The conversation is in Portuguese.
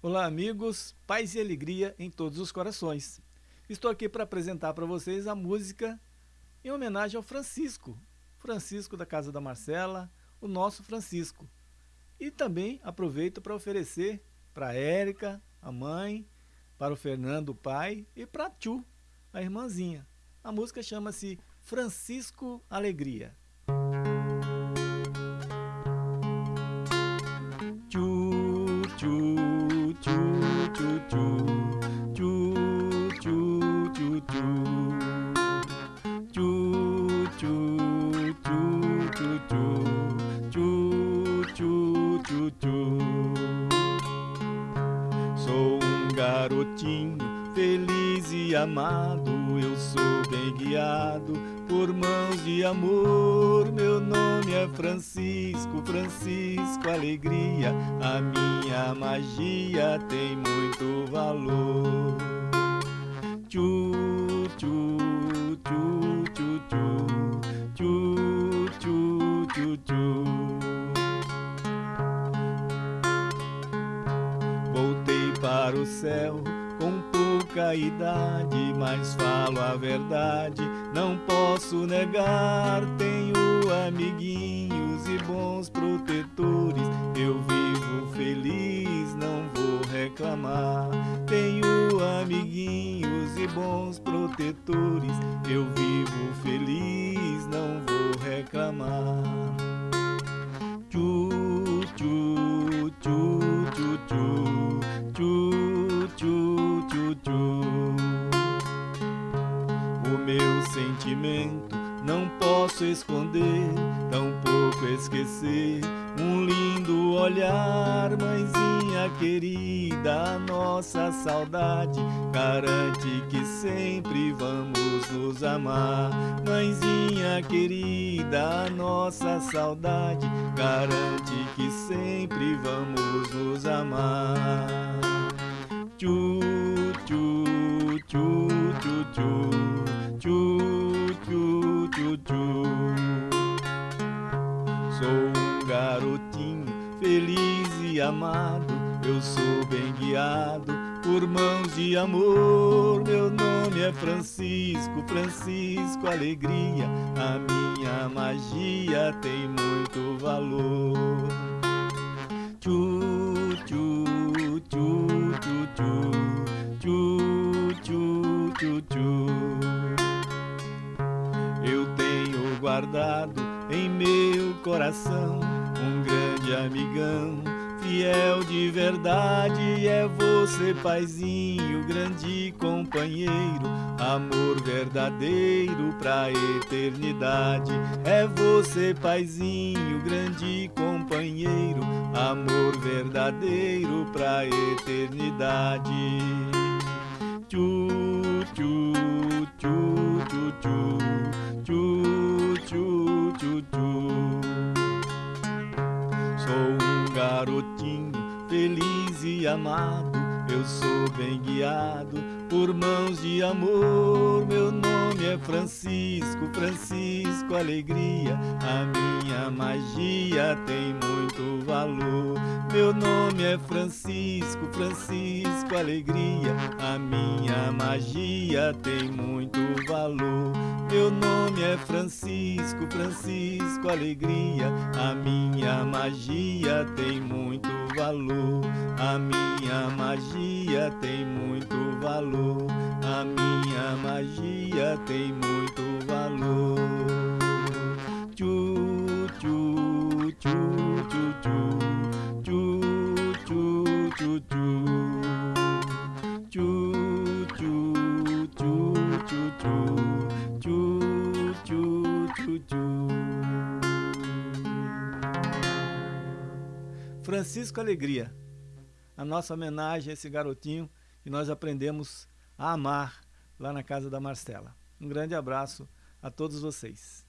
Olá amigos, paz e alegria em todos os corações. Estou aqui para apresentar para vocês a música em homenagem ao Francisco, Francisco da Casa da Marcela, o nosso Francisco. E também aproveito para oferecer para a Érica, a mãe, para o Fernando, o pai, e para a Tchu, a irmãzinha. A música chama-se Francisco Alegria. Garotinho feliz e amado, eu sou bem guiado por mãos de amor. Meu nome é Francisco, Francisco Alegria, a minha magia tem muito valor. Tchu, para o céu com pouca idade, mas falo a verdade, não posso negar. Tenho amiguinhos e bons protetores, eu vivo feliz, não vou reclamar. Tenho amiguinhos e bons protetores, eu vivo feliz, não vou reclamar. Tchu, tchu, tchu, não posso esconder, tampouco esquecer. Um lindo olhar, mãezinha querida, nossa saudade garante que sempre vamos nos amar. Mãezinha querida, nossa saudade garante que sempre vamos nos amar. Tchu, tchu, tchu, tchu, tchu, amado, eu sou bem guiado por mãos de amor. Meu nome é Francisco, Francisco Alegria, a minha magia tem muito valor. Tchu, tchu, tchu, tchu, tchu, tchu, tchu, tchu, Eu tenho guardado em meu coração um grande amigão fiel de verdade. É você, paizinho, grande companheiro, amor verdadeiro pra eternidade. É você, paizinho, grande companheiro, amor verdadeiro pra eternidade. Garotinho feliz e amado, eu sou bem guiado por mãos de amor. Meu nome é Francisco, Francisco Alegria, a minha magia tem muito valor. Meu nome é Francisco, Francisco Alegria, a minha magia tem muito valor. Meu nome é Francisco, Francisco Alegria, a minha magia tem muito valor. A minha magia tem muito valor. A minha magia tem muito valor. Tchu, tchu, tchu, tchu, tchu, tchu, tchu, tchu, tchu. Francisco Alegria, a nossa homenagem a esse garotinho que nós aprendemos a amar lá na casa da Marcela. Um grande abraço a todos vocês.